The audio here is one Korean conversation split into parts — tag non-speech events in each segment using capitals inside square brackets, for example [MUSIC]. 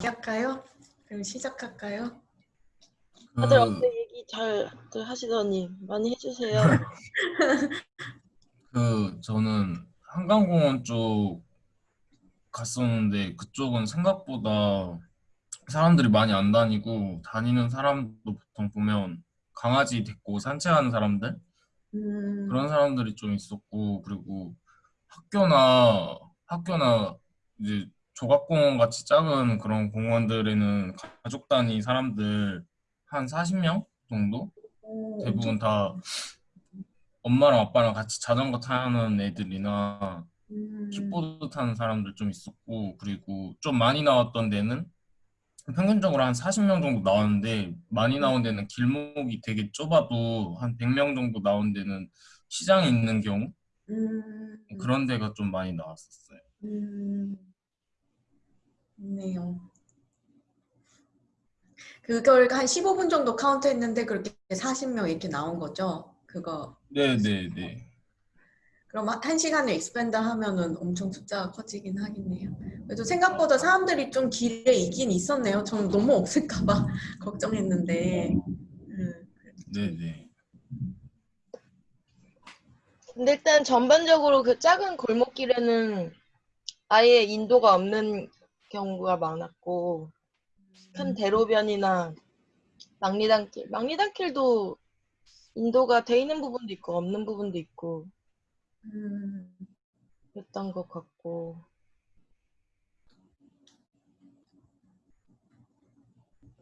할까요? 그럼 시작할까요? 다들 그, 어제 얘기 잘 하시더니 많이 해주세요. [LAUGHS] 그 저는 한강공원 쪽 갔었는데 그쪽은 생각보다 사람들이 많이 안 다니고 다니는 사람도 보통 보면 강아지 데리고 산책하는 사람들 음, 그런 사람들이 좀 있었고 그리고 학교나 학교나 이제 조각공원 같이 작은 그런 공원들에는 가족 단위 사람들 한 40명 정도? 오, 대부분 다 엄마랑 아빠랑 같이 자전거 타는 애들이나 음, 킥보드 타는 사람들 좀 있었고 그리고 좀 많이 나왔던 데는 평균적으로 한 40명 정도 나왔는데 많이 나온 데는 길목이 되게 좁아도 한 100명 정도 나온 데는 시장에 있는 경우? 음, 그런 데가 좀 많이 나왔었어요. 음, 좋네요. 그걸 한 15분 정도 카운트 했는데 그렇게 40명 이렇게 나온 거죠? 그거 네 네 네. 그럼 한- 한 시간을 expand 하면은 엄청 숫자가 커지긴 하겠네요. 그래도 생각보다 사람들이 좀 길에 있긴 있었네요. 저는 너무 없을까봐 [LAUGHS] 걱정했는데. 음, 네 네. 근데 일단 전반적으로 그 작은 골목길에는 아예 인도가 없는 경우가 많았고 큰 대로변이나 막리단길, 막리단길도 인도가 돼 있는 부분도 있고 없는 부분도 있고 음, 그랬던 것 같고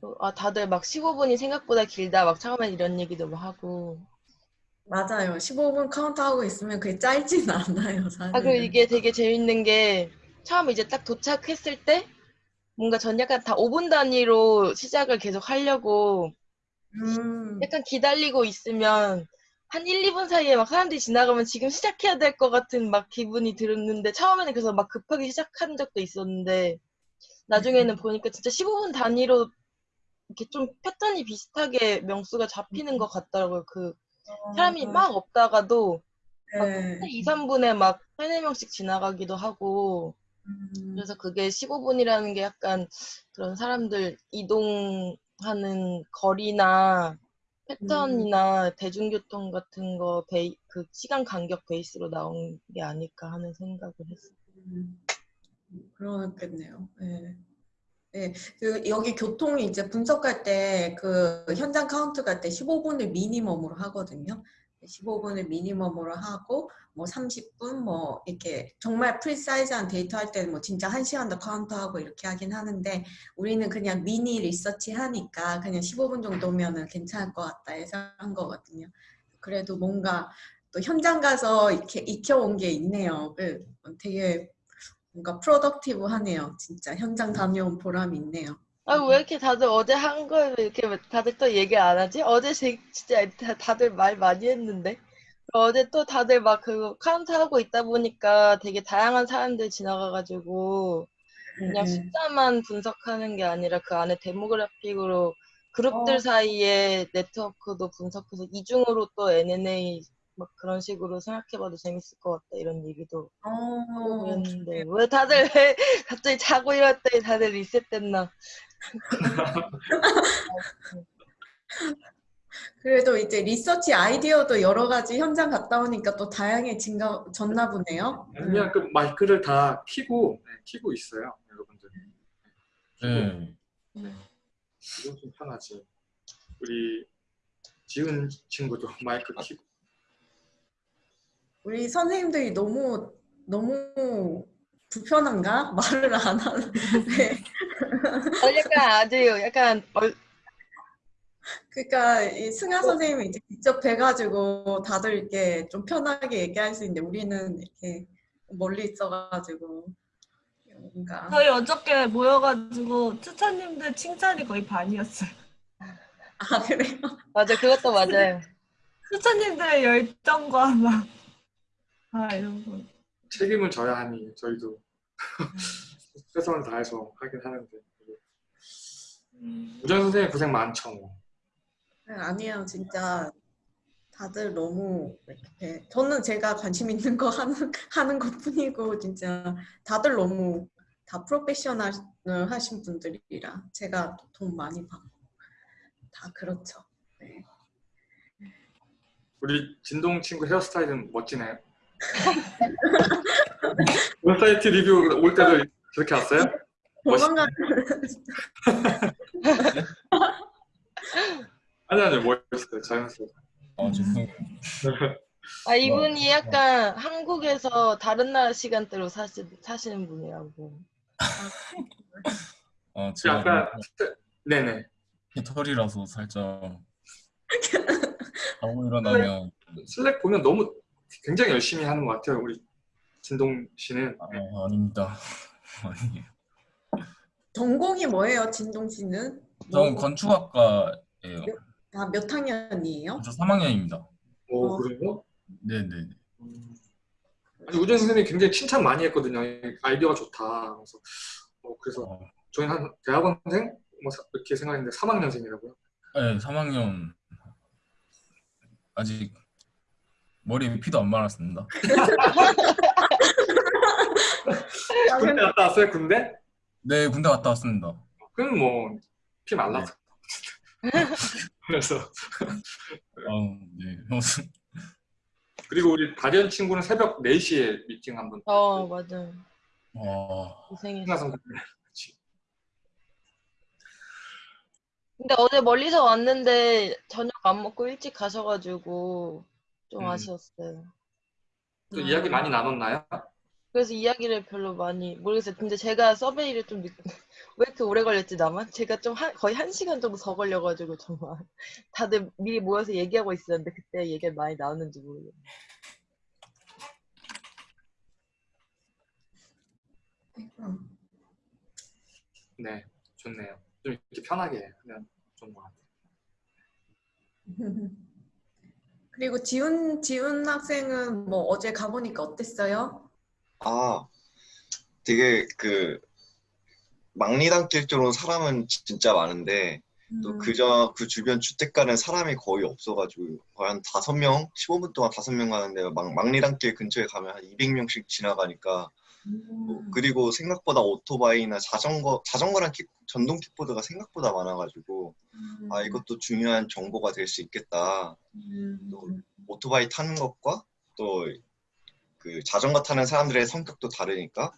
또, 아 다들 막 15분이 생각보다 길다 막 처음엔 이런 얘기도 막 하고 맞아요. 15분 카운트하고 있으면 그게 짧진 [LAUGHS] 않아요, 사실. 아, 그리고 이게 되게 재밌는 게 처음 이제 딱 도착했을 때 뭔가 전 약간 다 5분 단위로 시작을 계속 하려고 음, 약간 기다리고 있으면 한 1, 2분 사이에 막 사람들이 지나가면 지금 시작해야 될 것 같은 막 기분이 들었는데 처음에는 그래서 막 급하게 시작한 적도 있었는데 나중에는 보니까 진짜 15분 단위로 이렇게 좀 패턴이 비슷하게 명수가 잡히는 것 같더라고요. 그 사람이 막 없다가도 막 네. 2, 3분에 막 3, 4명씩 지나가기도 하고 음, 그래서 그게 15분이라는 게 약간 그런 사람들 이동하는 거리나 패턴이나 대중교통 같은 거 베이, 그 시간 간격 베이스로 나온 게 아닐까 하는 생각을 했어요. 음, 그렇겠네요. 네. 네, 그 여기 교통이 이제 분석할 때 그 현장 카운트 갈 때 15분을 minimum으로 하거든요. 15분을 minimum으로 하고 뭐 30분 뭐 이렇게 정말 precise한 데이터 할 때는 뭐 진짜 1시간도 카운트하고 이렇게 하긴 하는데 우리는 그냥 미니 리서치 하니까 그냥 15분 정도면은 괜찮을 것 같다 해서 한 거거든요. 그래도 뭔가 또 현장 가서 이렇게 익혀온 게 있네요. 그 되게 뭔가 productive 하네요. 진짜 현장 다녀온 보람이 있네요. 아, 왜 이렇게 다들 어제 한왜 이렇게 다들 또 얘기 안 하지? 어제 제- 진짜 다- 다들 말 많이 했는데. 어제 또 다들 막 그 카운트 하고 있다 보니까 되게 다양한 사람들 지나가가지고 그냥 네. 숫자만 분석하는 게 아니라 그 안에 demographic으로 그룹들 어. 사이의 네트워크도 분석해서 이중으로 또 NNA 막 그런 식으로 생각해봐도 재밌을 것 같다 이런 얘기도 하고 어, 그랬는데 왜 다들 왜 [LAUGHS] 갑자기 자고 일어났더니 다들 리셋됐나 [LAUGHS] 그래도 이제 리서치 아이디어도 여러 가지 현장 갔다 오니까 또 다양해졌나 보네요. 그냥 그 마이크를 다 키고 네, 키고 있어요, 여러분들. 네. 이건 좀 편하지. 우리 지은 친구도 [LAUGHS] 마이크 키고. 우리 선생님들이 너무 너무 불편한가? 말을 안 하는데. [LAUGHS] 어, 약간 아주 약간 얼, 그러니까 이 승아 선생님이 이제 직접 뵈가지고 다들 이렇게 좀 편하게 얘기할 수 있는데 우리는 이렇게 멀리 있어가지고 뭔가 저희 어저께 모여가지고 추천님들 칭찬이 거의 반이었어요. 아 그래요? 맞아 그것도 맞아요 추천님들의 열정과 막, 아, 이런 거. 책임을 져야 하니 저희도 최선을 다해서 하긴 하는데. 우정 선생님 고생 많죠. 뭐. 네, 아니에요 진짜 다들 너무 이렇게 저는 제가 관심 있는 거 하는 하는 것 뿐이고 진짜 다들 너무 다 프로페셔널 하신 분들이라 제가 돈 많이 받고 다 그렇죠. 네. 우리 진동 친구 헤어스타일은 멋지네요. 웹사이트 [LAUGHS] 리뷰 올 때도 그렇게 왔어요? [LAUGHS] 조만간 [LAUGHS] 아니 아니 멋있어요. 자연스러워. 아 죄송해요. 아 이분이 약간 한국에서 다른 나라 시간대로 사시, 사시는 분이라고. 어, 제가 약간 네네. 털이라서 살짝 [LAUGHS] 자고 일어나면 슬랙 보면 너무 굉장히 열심히 하는 것 같아요. 우리 진동 씨는 아, 아닙니다. [LAUGHS] 아니에요. 전공이 뭐예요, 진동 씨는? 저는 건축학과예요. 아, 몇 학년이에요? 저 3학년입니다. 오 어. 그래요? 네네. 음. 아니 우진 선생님이 굉장히 칭찬 많이 했거든요. 아이디어가 좋다. 그래서 어, 그래서 어, 저희 한 대학원생 뭐 사- 이렇게 생각했는데 3학년생이라고요. 네, 3학년 아직 머리에 피도 안 말았습니다. [LAUGHS] 군대 갔다 왔어요? 군대? 네, 군대 갔다 왔습니다. 그럼 뭐 피 말라서. 그래서 아, 네. 그리고 우리 다리언 친구는 새벽 4시에 미팅 한번. 어 맞아. 와, 고생했어. 신나 선생님. 근데 어제 멀리서 왔는데 저녁 안 먹고 일찍 가셔가지고 좀 음. 아쉬웠어요. 또 이야기 많이 나눴나요? 그래서 이야기를 별로 많이 모르겠어요. 근데 제가 서베이를 좀 늦... [LAUGHS] 왜 이렇게 오래 걸렸지 나만? 제가 좀 한- 거의 한 시간 정도 더 걸려가지고 정말 [LAUGHS] 다들 미리 모여서 얘기하고 있었는데 그때 얘기가 많이 나왔는지 모르겠어요. 음. 네, 좋네요. 좀 이렇게 편하게 하면 좋은 것 같아요. [LAUGHS] 그리고 지훈 지훈 학생은 뭐 어제 가보니까 어땠어요? 아, 되게 그 막리단길 쪽으로 사람은 지- 진짜 많은데 또 음. 그저 그 주변 주택가는 사람이 거의 없어가지고 거의 한 다섯 명, 15분 동안 다섯 명 가는데 막 막리단길 근처에 가면 한 200명씩 지나가니까 뭐 음. 그리고 생각보다 오토바이나 자전거 자전거랑 킥, 전동 킥보드가 생각보다 많아가지고 아 이것도 중요한 정보가 될 수 있겠다. 음. 오토바이 타는 것과 또 그 자전거 타는 사람들의 성격도 다르니까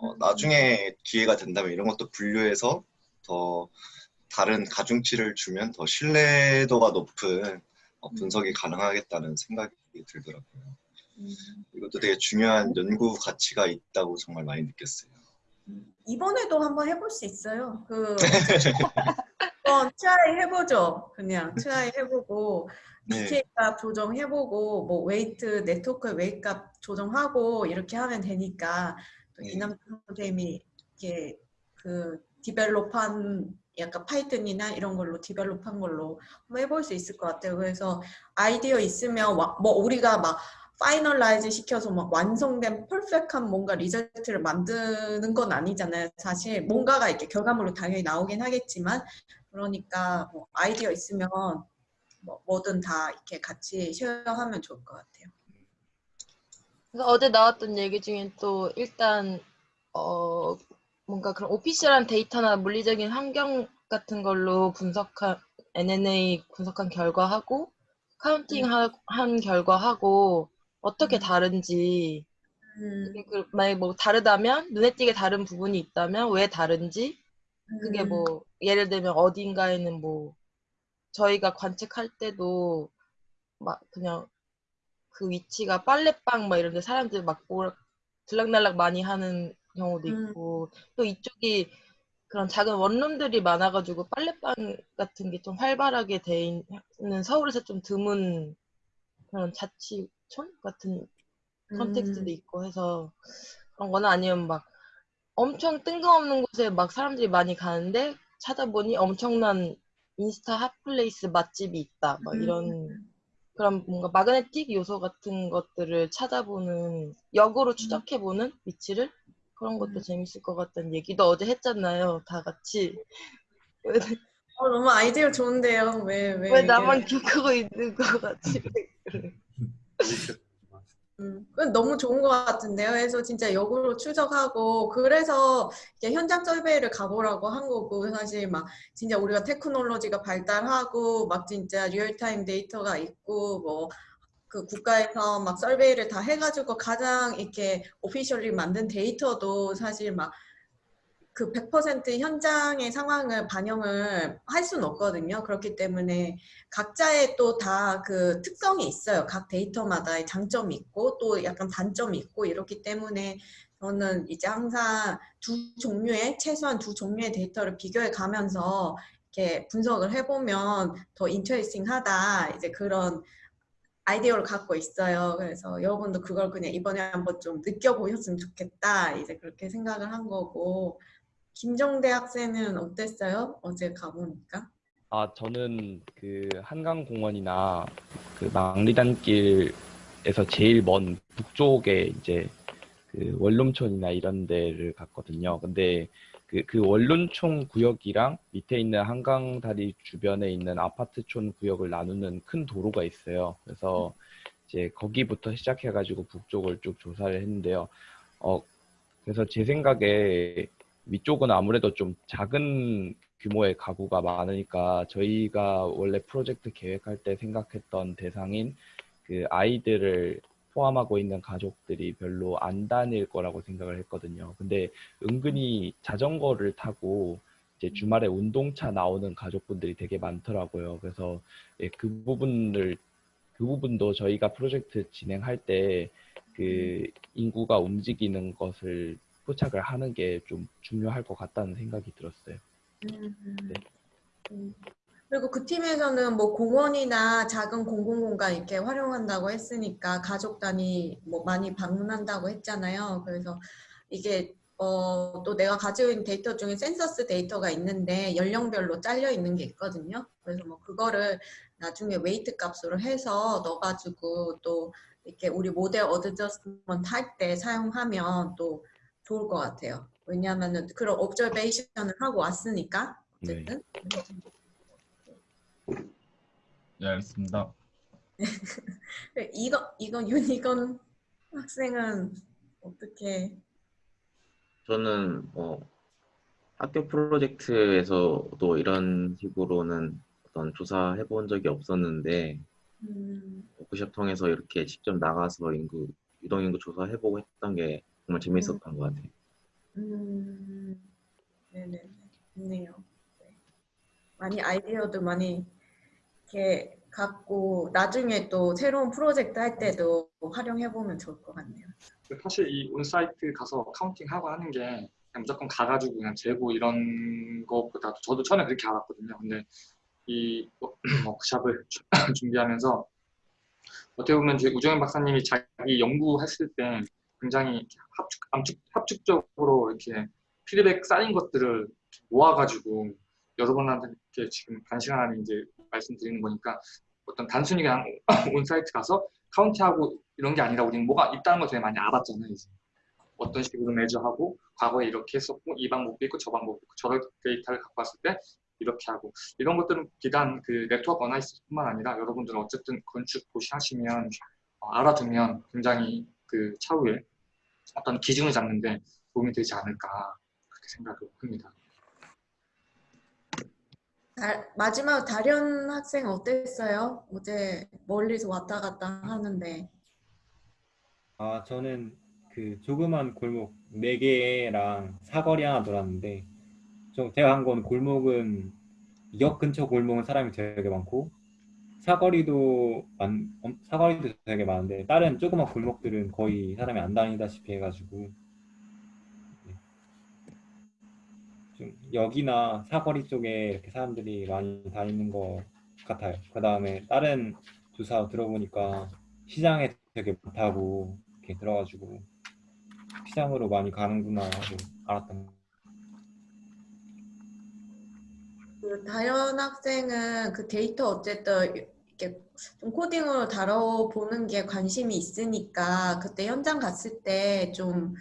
어, 나중에 기회가 된다면 이런 것도 분류해서 더 다른 가중치를 주면 더 신뢰도가 높은 어, 분석이 가능하겠다는 생각이 들더라고요. 음. 이것도 되게 중요한 연구 가치가 있다고 정말 많이 느꼈어요. 이번에도 한번 해볼 수 있어요. 그 한번 [LAUGHS] try 해보죠. 그냥 try 해보고 네. decay 값 조정해보고 뭐 weight 네트워크 weight 값 조정하고 이렇게 하면 되니까 또 네. 이남 선생님이 이렇게 그 develop한 약간 Python이나 이런 걸로 develop한 걸로 한번 해볼 수 있을 것 같아요. 그래서 아이디어 있으면 와- 뭐 우리가 막 finalize 시켜서 막 완성된 perfect한 뭔가 result를 만드는 건 아니잖아요. 사실 뭔가가 이렇게 결과물로 당연히 나오긴 하겠지만 그러니까 뭐 아이디어 있으면 뭐 뭐든 다 이렇게 같이 share하면 좋을 것 같아요. 그래서 어제 나왔던 얘기 중에 또 일단 어 뭔가 그런 official한 데이터나 물리적인 환경 같은 걸로 분석한 UNA 분석한 결과하고 counting 하- 한 결과하고 어떻게 음. 다른지 음, 그 만약에 뭐 다르다면 눈에 띄게 다른 부분이 있다면 왜 다른지 그게 음, 뭐 예를 들면 어딘가에는 뭐 저희가 관측할 때도 막 그냥 그 위치가 빨래방 막 이런 데 사람들이 막 뭐- 들락날락 많이 하는 경우도 음. 있고 또 이쪽이 그런 작은 원룸들이 많아가지고 빨래방 같은 게 좀 활발하게 돼 있는 서울에서 좀 드문 그런 자치촌 같은 컨텍스트도 음, 있고 해서 그런 거나 아니면 막 엄청 뜬금없는 곳에 막 사람들이 많이 가는데 찾아보니 엄청난 인스타 hot place 맛집이 있다. 막 이런 음. 그런 뭔가 magnetic 요소 같은 것들을 찾아보는 역으로 추적해보는 위치를 그런 것도 음. 재밌을 것 같다는 얘기도 어제 했잖아요. 다 같이. 어, 너무 아이디어 좋은데요. 왜, 왜, 왜 나만 기억하고 있는 것 같지? [LAUGHS] 음, 너무 좋은 것 같은데요. 그래서 진짜 역으로 추적하고 그래서 현장 survey를 가보라고 한 거고 사실 막 진짜 우리가 테크놀로지가 발달하고 막 진짜 real-time 데이터가 있고 뭐 그 국가에서 막 survey를 다 해가지고 가장 이렇게 officially 만든 데이터도 사실 막 그 100% 현장의 상황을 반영을 할 수는 없거든요. 그렇기 때문에 각자의 또 다 그 특성이 있어요. 각 데이터마다의 장점이 있고 또 약간 단점이 있고 이렇기 때문에 저는 이제 항상 두 종류의 최소한 두 종류의 데이터를 비교해 가면서 이렇게 분석을 해보면 더 인터레스팅하다 이제 그런 아이디어를 갖고 있어요. 그래서 여러분도 그걸 그냥 이번에 한번 좀 느껴보셨으면 좋겠다. 이제 그렇게 생각을 한 거고 김정대 학생은 어땠어요? 어제 가보니까? 아, 저는 그 한강공원이나 그 망리단길에서 제일 먼 북쪽에 이제 그 원룸촌이나 이런 데를 갔거든요. 근데 그, 그 원룸촌 구역이랑 밑에 있는 한강다리 주변에 있는 아파트촌 구역을 나누는 큰 도로가 있어요. 그래서 이제 거기부터 시작해가지고 북쪽을 쭉 조사를 했는데요. 어, 그래서 제 생각에 위쪽은 아무래도 좀 작은 규모의 가구가 많으니까 저희가 원래 프로젝트 계획할 때 생각했던 대상인 그 아이들을 포함하고 있는 가족들이 별로 안 다닐 거라고 생각을 했거든요. 근데 은근히 자전거를 타고 이제 주말에 운동차 나오는 가족분들이 되게 많더라고요. 그래서 예, 그 부분을 그 부분도 저희가 프로젝트 진행할 때 그 인구가 움직이는 것을 포착을 하는 게 좀 중요할 것 같다는 생각이 들었어요. 네. 음. 그리고 그 팀에서는 뭐 공원이나 작은 공공공간 이렇게 활용한다고 했으니까 가족 단위 뭐 많이 방문한다고 했잖아요. 그래서 이게 어, 또 내가 가지고 있는 데이터 중에 센서스 데이터가 있는데 연령별로 잘려 있는 게 있거든요. 그래서 뭐 그거를 나중에 weight 값으로 해서 넣어가지고 또 이렇게 우리 모델 adjustment 할 때 사용하면 또 좋을 것 같아요. 왜냐하면은 그런 observation을 하고 왔으니까 어쨌든 네, 알겠습니다. [LAUGHS] 이거 이거 유니건 학생은 어떻게 저는 뭐 학교 프로젝트에서도 이런 식으로는 어떤 조사해 본 적이 없었는데 음, 워크숍 통해서 이렇게 직접 나가서 인구 유동 인구 조사해보고 했던 게 정말 재밌었던 것 같아요. 음, 네네 좋네요. 네. 많이 아이디어도 많이 이렇게 갖고 나중에 또 새로운 프로젝트 할 때도 활용해 보면 좋을 것 같네요. 사실 이 on-site 가서 counting 하고 하는 게 그냥 무조건 가가지고 그냥 재고 이런 것보다도 저도 처음에 그렇게 알았거든요. 근데 이 [CLEARS THROAT] 워크샵을 [CLEARS THROAT] 준비하면서 어떻게 보면 저희 우정현 박사님이 자기 연구했을 때 굉장히 합축, 압축, 합축적으로 이렇게 피드백 쌓인 것들을 모아가지고 여러분한테 이렇게 지금 반 시간 안에 이제 말씀드리는 거니까 어떤 단순히 그냥 [LAUGHS] on-site 가서 카운트하고 이런 게 아니라 우리는 뭐가 있다는 걸 되게 많이 알았잖아요. 이제. 어떤 식으로 measure하고 과거에 이렇게 했었고 이 방법도 있고 저 방법도 있고 저런 데이터를 갖고 왔을 때 이렇게 하고 이런 것들은 비단 그 네트워크 어나이시스뿐만 아니라 여러분들은 어쨌든 건축 고시하시면 어, 알아두면 굉장히 그 차후에 어떤 기준을 잡는데 도움이 되지 않을까 그렇게 생각을 합니다. 다- 마지막 다련 학생 어땠어요? 어제 멀리서 왔다 갔다 하는데 아, 저는 그 조그만 골목 네 개랑 사거리 하나 돌았는데 좀 제가 한 건 골목은 역 근처 골목은 사람이 되게 많고 사거리도 많, 엄- 사거리도 되게 많은데 다른 조그만 골목들은 거의 사람이 안 다니다시피 해가지고 네. 좀 역이나 사거리 쪽에 이렇게 사람들이 많이 다니는 것 같아요. 그 다음에 다른 조사 들어보니까 시장에 되게 많다고 이렇게 들어가지고 시장으로 많이 가는구나 하고 알았던 것 그 다현 학생은 그 데이터 어쨌든 이렇게 좀 코딩으로 다뤄보는 게 관심이 있으니까 그때 현장 갔을 때 좀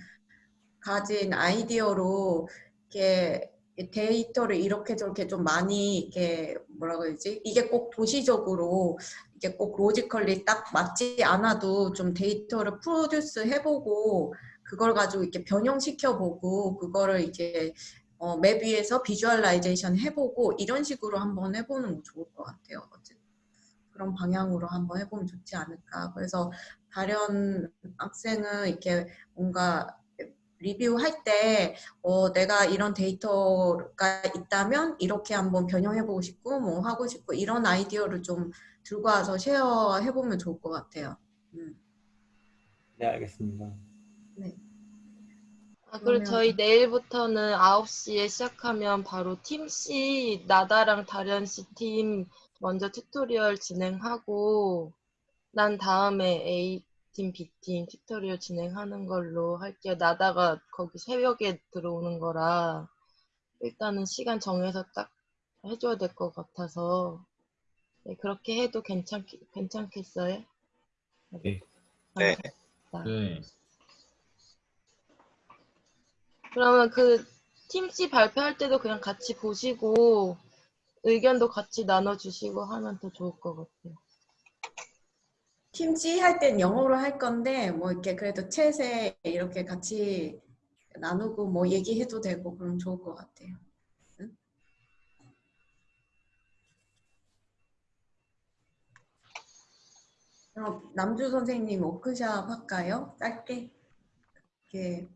가진 아이디어로 이렇게 이 데이터를 이렇게 저렇게 좀 많이 이게 뭐라고 해야지? 이게 꼭 도시적으로 이게 꼭 logically 딱 맞지 않아도 좀 데이터를 produce 해보고 그걸 가지고 이렇게 변형시켜보고 그거를 이제 어, map 위에서 visualization 해보고 이런 식으로 한번 해보는 거 좋을 것 같아요. 어쨌든 그런 방향으로 한번 해보면 좋지 않을까. 그래서 다른 학생은 이렇게 뭔가 리뷰할 때 어, 내가 이런 데이터가 있다면 이렇게 한번 변형해보고 싶고 뭐 하고 싶고 이런 아이디어를 좀 들고 와서 share해보면 좋을 것 같아요. 음. 네, 알겠습니다. 아, 그리고 저희 내일부터는 9시에 시작하면 바로 팀 C, 나다랑 다련 씨 팀 먼저 tutorial 진행하고 난 다음에 A팀, B팀 tutorial 진행하는 걸로 할게요. 나다가 거기 새벽에 들어오는 거라 일단은 시간 정해서 딱 해줘야 될 것 같아서 네, 그렇게 해도 괜찮, 괜찮겠어요? 네. 네. 네. 그러면 그 팀C 발표할 때도 그냥 같이 보시고 의견도 같이 나눠주시고 하면 더 좋을 것 같아요. 팀C 할땐 영어로 할 건데 뭐 이렇게 그래도 챗에 이렇게 같이 나누고 뭐 얘기해도 되고 그럼 좋을 것 같아요. 응? 그럼 남주 선생님 워크샵 할까요? 짧게 이렇게